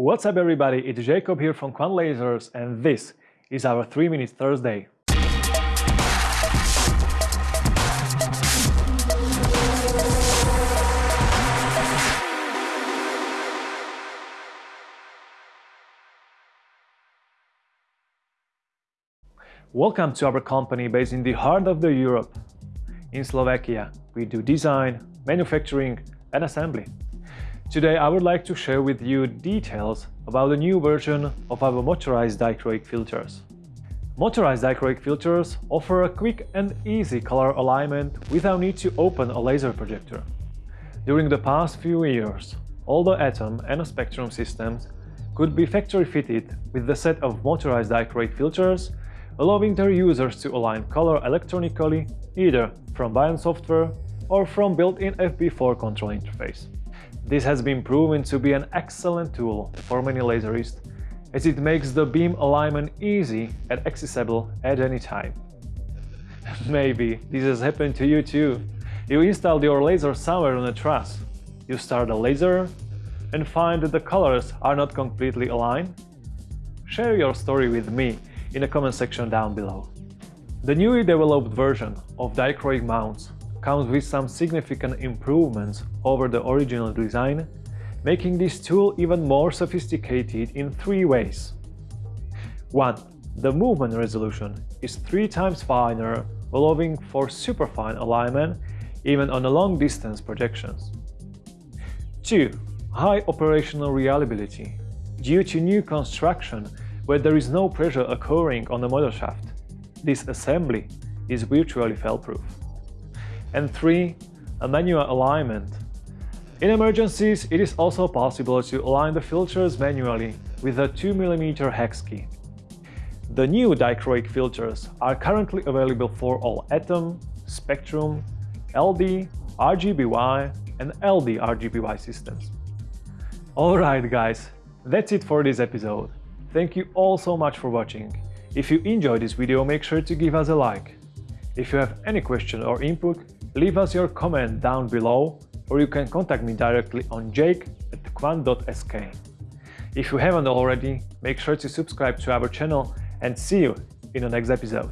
What's up everybody, it's Jacob here from Kvant Lasers and this is our 3 Minute Thursday. Welcome to our company based in the heart of the Europe. In Slovakia, we do design, manufacturing and assembly. Today I would like to share with you details about the new version of our motorized dichroic filters. Motorized dichroic filters offer a quick and easy color alignment without need to open a laser projector. During the past few years, all the Atom and Spectrum systems could be factory fitted with the set of motorized dichroic filters allowing their users to align color electronically either from Beyond software or from built-in FB4 control interface. This has been proven to be an excellent tool for many laserists as it makes the beam alignment easy and accessible at any time. Maybe this has happened to you too. You installed your laser somewhere on a truss. You start a laser and find that the colors are not completely aligned? Share your story with me in the comment section down below. The newly developed version of dichroic mounts comes with some significant improvements over the original design, making this tool even more sophisticated in three ways. 1. The movement resolution is three times finer, allowing for superfine alignment even on long-distance projections. 2. High operational reliability. Due to new construction where there is no pressure occurring on the motor shaft. This assembly is virtually fail-proof. And 3. A manual alignment. In emergencies, it is also possible to align the filters manually with a 2mm hex key. The new dichroic filters are currently available for all Atom, Spectrum, LD, RGBY and LD RGBY systems. Alright guys, that's it for this episode. Thank you all so much for watching. If you enjoyed this video, make sure to give us a like. If you have any question or input, leave us your comment down below or you can contact me directly on jake at kvant.sk. If you haven't already, make sure to subscribe to our channel and see you in the next episode.